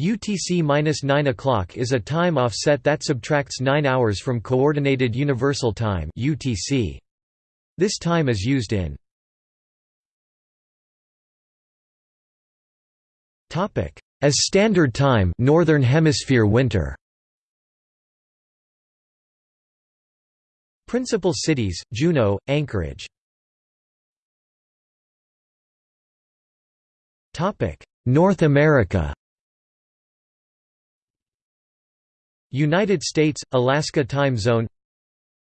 UTC-9 o'clock is a time offset that subtracts 9 hours from Coordinated Universal Time (UTC). This time is used in As Standard Time, Northern Hemisphere winter. Principal cities: Juneau, Anchorage. North America. United States, Alaska time zone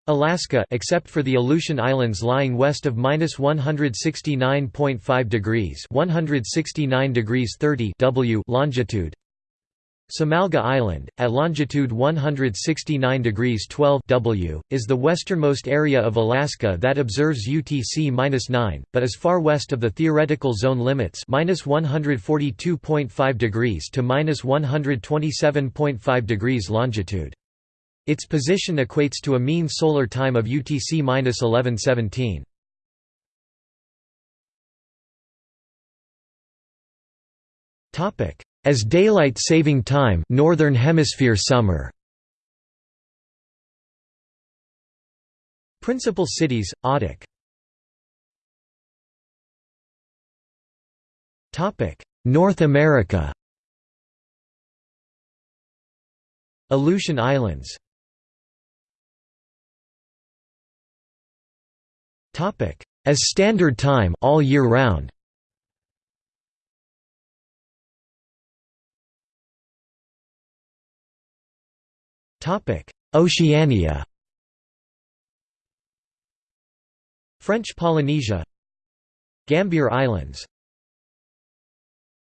Alaska except for the Aleutian Islands lying west of -169.5 degrees 169 degrees 30 W longitude Samalga Island, at longitude 169 degrees 12 W, is the westernmost area of Alaska that observes UTC-9, but is far west of the theoretical zone limits -142.5 degrees to -127.5 degrees longitude. Its position equates to a mean solar time of UTC-1117. Topic: as daylight saving time Northern Hemisphere summer. Principal cities Adak Topic North America. Aleutian Islands. Topic as standard time all year round Oceania. French Polynesia. Gambier Islands